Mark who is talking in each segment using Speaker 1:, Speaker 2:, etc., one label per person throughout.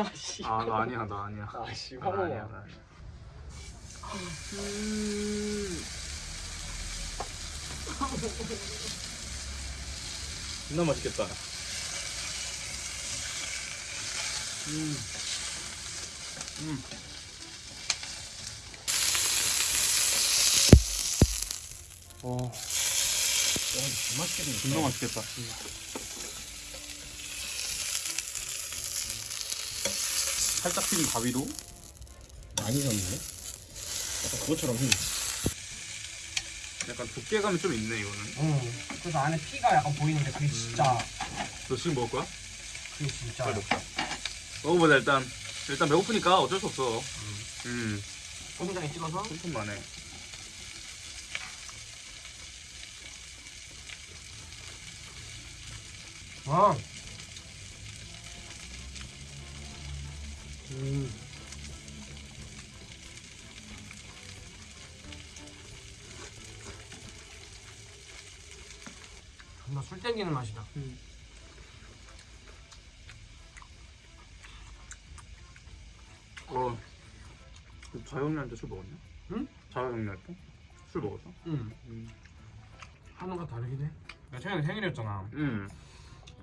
Speaker 1: 아씨.
Speaker 2: 아 나 아니야 나 아니야
Speaker 1: 아씨
Speaker 2: 나 아니야 나 아니야 존나 맛있겠다 음. 음. 어,
Speaker 1: 와, 진짜 맛있겠네.
Speaker 2: 존나 맛있겠다. 살짝 튀긴 가위로
Speaker 1: 많이 졌네. 약간 그것처럼 휘.
Speaker 2: 약간 두께감이 좀 있네 이거는.
Speaker 3: 응. 그래서 안에 피가 약간 보이는데 그게 진짜
Speaker 2: 너 지금 먹을 거야?
Speaker 3: 그게 진짜
Speaker 2: 빨리 먹자. 먹어보자 일단. 일단 배고프니까 어쩔 수 없어. 음.
Speaker 3: 소금장에 찍어서
Speaker 2: 손톱만 해.
Speaker 3: 와. 음. 존나 술 땡기는 맛이다.
Speaker 2: 어. 자영이한테 술 먹었냐?
Speaker 3: 응?
Speaker 2: 자영이한테? 술 먹었어?
Speaker 3: 응.
Speaker 2: 음.
Speaker 3: 하는가 다르긴 해. 내가 최근에 생일이었잖아.
Speaker 2: 음.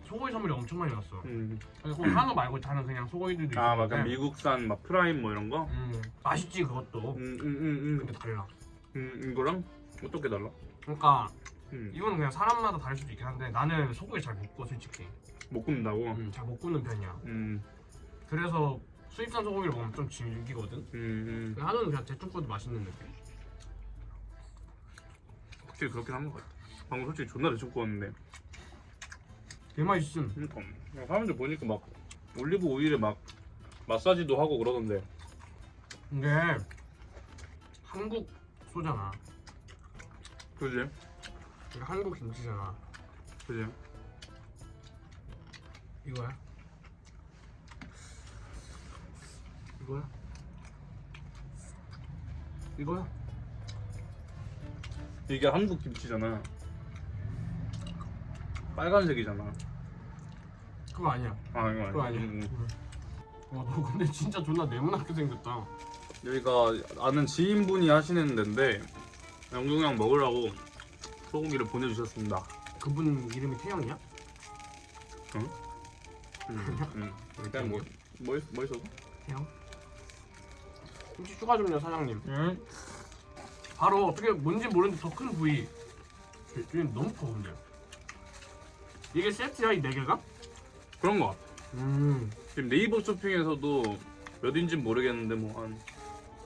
Speaker 3: 소고기 선물이 엄청 많이 왔어.
Speaker 2: 음.
Speaker 3: 꼭 한우 말고 다른 그냥 소고기들도 있어.
Speaker 2: 아, 막 약간 미국산 막 prime 뭐 이런 거?
Speaker 3: 음, 맛있지 그것도.
Speaker 2: 음, 음, 음,
Speaker 3: 근데 달라.
Speaker 2: 음. 음, 이거랑 어떻게 달라?
Speaker 3: 그러니까
Speaker 2: 음.
Speaker 3: 이거는 그냥 사람마다 다를 수도 있긴 한데 나는 소고기 잘 못 구워 솔직히.
Speaker 2: 못 굽는다고?
Speaker 3: 음, 잘 못 굽는 편이야.
Speaker 2: 음.
Speaker 3: 그래서 수입산 소고기를 먹으면 좀 질기거든.
Speaker 2: 음. 음.
Speaker 3: 근데 한우는 그냥 대충 구워도 맛있는 느낌.
Speaker 2: 확실히 그렇긴 한 것 같아. 방금 솔직히 존나 대충 구웠는데.
Speaker 3: 개 맛있음.
Speaker 2: 그러니까 그냥 사람들 보니까 막 올리브 오일에 막 마사지도 하고 그러던데.
Speaker 3: 근데 한국 소잖아.
Speaker 2: 그지?
Speaker 3: 이게 한국 김치잖아.
Speaker 2: 그지?
Speaker 3: 이거야? 이거야? 이거야?
Speaker 2: 이게 한국 김치잖아. 빨간색이잖아.
Speaker 3: 그거 아니야.
Speaker 2: 아 이거
Speaker 3: 그거
Speaker 2: 아니야.
Speaker 3: 아니야.
Speaker 2: 음, 음.
Speaker 3: 와, 너 근데 진짜 존나 네모나게 생겼다.
Speaker 2: 여기가 아는 지인분이 하시는 데인데 영경 형 먹으라고 소고기를 보내주셨습니다.
Speaker 3: 그분 이름이 태영이야?
Speaker 2: 음, 음. 일단 뭐, 뭐, 있- 뭐 있어서?
Speaker 3: 태영? 김치 추가 좀요 사장님.
Speaker 2: 응.
Speaker 3: 바로 어떻게 뭔지 모르는데 더 큰 부위. 이게 너무 커 근데. 이게 세트야 이 네 개가?
Speaker 2: 그런 거 같아.
Speaker 3: 음.
Speaker 2: 지금 네이버 쇼핑에서도 몇 인진 모르겠는데 뭐 한.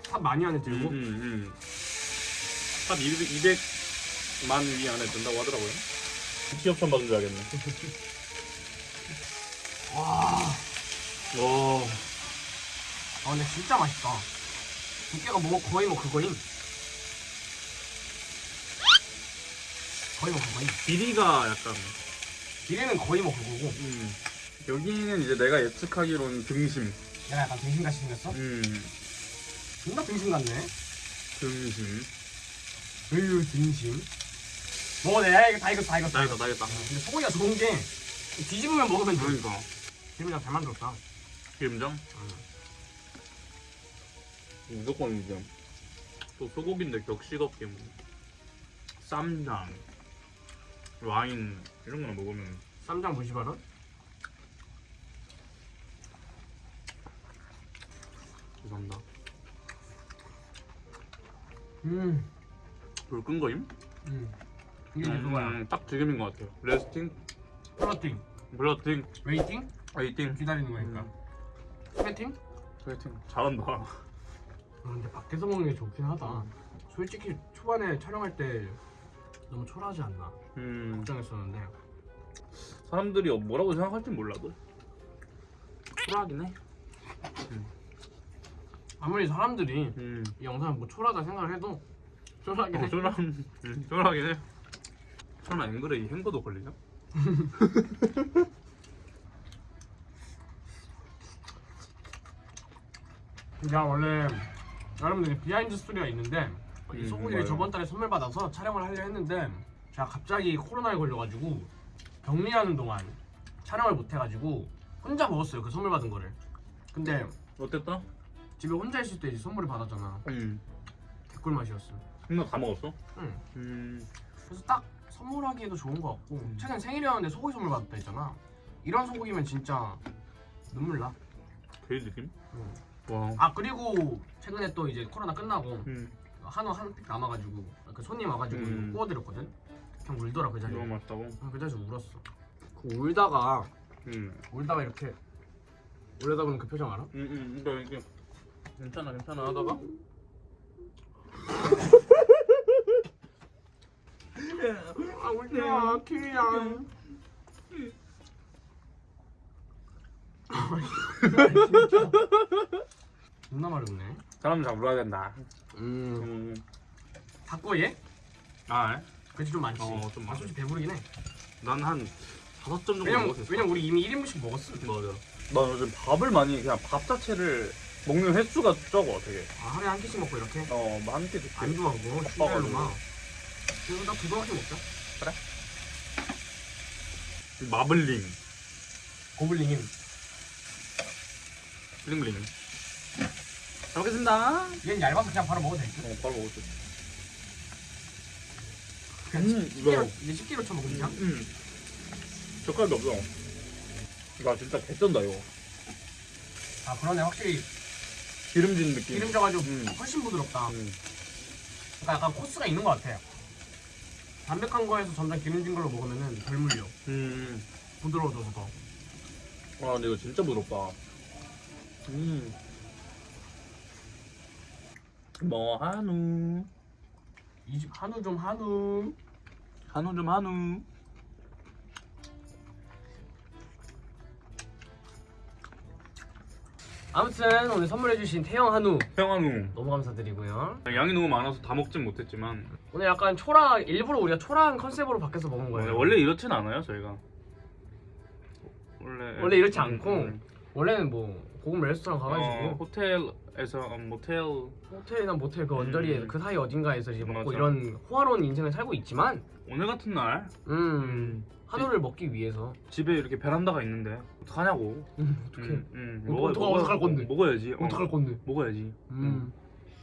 Speaker 3: 탑 많이 안에
Speaker 2: 음,
Speaker 3: 들고.
Speaker 2: 음. 한 200, 200만 위 안에 든다고 하더라고요. 협찬 받은 줄 알겠네.
Speaker 3: 와.
Speaker 2: 와.
Speaker 3: 아 근데 진짜 맛있다. 두께가 뭐 거의 뭐 그거임. 거의 뭐 그거임.
Speaker 2: 비리가 약간.
Speaker 3: 비례는 거의 뭐 그거고.
Speaker 2: 음. 여기는 이제 내가 예측하기로는 등심.
Speaker 3: 내가 약간 등심같이 생겼어?
Speaker 2: 음.
Speaker 3: 존나 등심 같네.
Speaker 2: 등심.
Speaker 3: 으유 등심. 먹어내. 야, 이거 다 익었어 다 익었어.
Speaker 2: 나겠다, 나겠다.
Speaker 3: 근데 소고기가 좋은 게 뒤집으면 먹으면 돼.
Speaker 2: 그러니까.
Speaker 3: 기름장 잘 만들었다.
Speaker 2: 기름장? 무조건 이제 또 소고기인데 격식 없게 뭐 쌈장, 와인 이런 거나 먹으면
Speaker 3: 쌈장 무시바로?
Speaker 2: 죄송합니다.
Speaker 3: 음.
Speaker 2: 불끈 거임?
Speaker 3: 음. 이게 이제 그거야.
Speaker 2: 음, 딱 지금인 것 같아요.
Speaker 3: resting, flirting,
Speaker 2: blotting, waiting, waiting,
Speaker 3: 기다리는 거니까.
Speaker 2: Sweating? Waiting. 잘한다.
Speaker 3: 아, 근데 밖에서 먹는 게 좋긴 하다. 솔직히 초반에 촬영할 때 너무 초라하지 않나
Speaker 2: 음,
Speaker 3: 걱정했었는데
Speaker 2: 사람들이 뭐라고 생각할지 몰라도 초라하긴 해.
Speaker 3: 아무리 사람들이
Speaker 2: 음,
Speaker 3: 이 영상을 뭐 초라하다 생각을 해도 초라하긴
Speaker 2: 어,
Speaker 3: 해.
Speaker 2: 초라, 음, 초라하긴 해. 설마 앵글에 이 행거도 걸리냐?
Speaker 3: 제가 원래 여러분들 behind story가 있는데 이
Speaker 2: 음,
Speaker 3: 소고기를. 저번 달에 선물 받아서 촬영을 하려 했는데 제가 갑자기 코로나에 걸려가지고 격리하는 동안 촬영을 못 해가지고 혼자 먹었어요 그 선물 받은 거를 근데
Speaker 2: 어땠다?
Speaker 3: 집에 혼자 있을 때 이제 선물을 받았잖아.
Speaker 2: 음.
Speaker 3: 개꿀 맛이었어.
Speaker 2: 누나 다 먹었어?
Speaker 3: 응.
Speaker 2: 음.
Speaker 3: 그래서 딱 선물하기에도 좋은 것 같고 최근 생일이었는데 소고기 선물 받았다 했잖아. 이런 소고기면 진짜 눈물 나.
Speaker 2: 그 느낌?
Speaker 3: 응.
Speaker 2: 와.
Speaker 3: 아 그리고 최근에 또 이제 코로나 끝나고
Speaker 2: 음.
Speaker 3: 한우 한 팩 남아가지고 그 손님 와가지고
Speaker 2: 음.
Speaker 3: 구워드렸거든. 그냥 울더라 그 자리에.
Speaker 2: 너무 맛있다고.
Speaker 3: 응, 그 자리에서 울었어. 그 울다가
Speaker 2: 음.
Speaker 3: 울다가 이렇게 울려다 보는 그 표정 알아?
Speaker 2: 음, 음, 이거 이게 괜찮아, 괜찮아 하다가
Speaker 3: 아 울지마 키위야. 존나 많이 웃네.
Speaker 2: 사람 잡으러 된다.
Speaker 3: 음.
Speaker 2: 음.
Speaker 3: 닫고 얘?
Speaker 2: 아,
Speaker 3: 그치 좀 많지.
Speaker 2: 어, 좀
Speaker 3: 아,
Speaker 2: 많아.
Speaker 3: 솔직히 배부르긴 해.
Speaker 2: 난한 다섯 점 정도
Speaker 3: 왜냐면
Speaker 2: 먹었어.
Speaker 3: 왜냐면 우리 이미 1인분씩 먹었어.
Speaker 2: 맞아. 나 요즘 밥을 많이 그냥 밥 자체를 먹는 횟수가 적어 되게.
Speaker 3: 아 하루에 한 끼씩 먹고 이렇게.
Speaker 2: 어, 뭐 한끼 듣게.
Speaker 3: 안 좋아 그거.
Speaker 2: 바빠가지고.
Speaker 3: 출발로만. 그리고 나 두번 씩 먹자.
Speaker 2: 마블링,
Speaker 3: 고블링임.
Speaker 2: 블링블링. 잘 먹겠습니다.
Speaker 3: 얘는 얇아서 그냥 바로 먹어도 될 듯.
Speaker 2: 어, 바로 먹었지.
Speaker 3: 그냥
Speaker 2: 음,
Speaker 3: 집게로
Speaker 2: 이거.
Speaker 3: 이제 집게로 쳐먹으면 그냥.
Speaker 2: 음. 젓갈도 없어. 나 진짜 개쩐다 이거.
Speaker 3: 아 그러네 확실히
Speaker 2: 기름진 느낌.
Speaker 3: 기름져가지고
Speaker 2: 음.
Speaker 3: 훨씬 부드럽다.
Speaker 2: 음.
Speaker 3: 그러니까 약간 코스가 있는 것 같아. 담백한 거에서 점점 기름진 걸로 먹으면은 덜 물려.
Speaker 2: 음.
Speaker 3: 부드러워져서 더.
Speaker 2: 와 근데 이거 진짜 부드럽다. 음. 뭐 한우.
Speaker 3: 이 집 한우 좀 한우.
Speaker 2: 한우 좀 한우.
Speaker 3: 아무튼 오늘 선물해주신 태영 한우
Speaker 2: 평한우.
Speaker 3: 너무 감사드리고요.
Speaker 2: 양이 너무 많아서 다 먹진 못했지만
Speaker 3: 오늘 약간 초라 일부러 우리가 초라한 컨셉으로 바뀌어서 먹은 거예요.
Speaker 2: 원래 이렇진 않아요 저희가. 원래
Speaker 3: 원래 이렇지
Speaker 2: 음,
Speaker 3: 않고
Speaker 2: 음.
Speaker 3: 원래는 뭐 고급 레스토랑 가가지고
Speaker 2: 어, 호텔 에서 어, 모텔
Speaker 3: 호텔이나 모텔 그 언저리에
Speaker 2: 음.
Speaker 3: 그 사이 어딘가에서 이제 먹고
Speaker 2: 맞아.
Speaker 3: 이런 호화로운 인생을 살고 있지만
Speaker 2: 오늘 같은 날
Speaker 3: 음 한우를 먹기 위해서
Speaker 2: 집에 이렇게 베란다가 있는데 어떡하냐고.
Speaker 3: 음, 어떡해
Speaker 2: 음, 음, 어,
Speaker 3: 어떡하-
Speaker 2: 먹어야-
Speaker 3: 어떡할 건데?
Speaker 2: 먹어야지. 어,
Speaker 3: 어떡할 건데
Speaker 2: 먹어야지.
Speaker 3: 음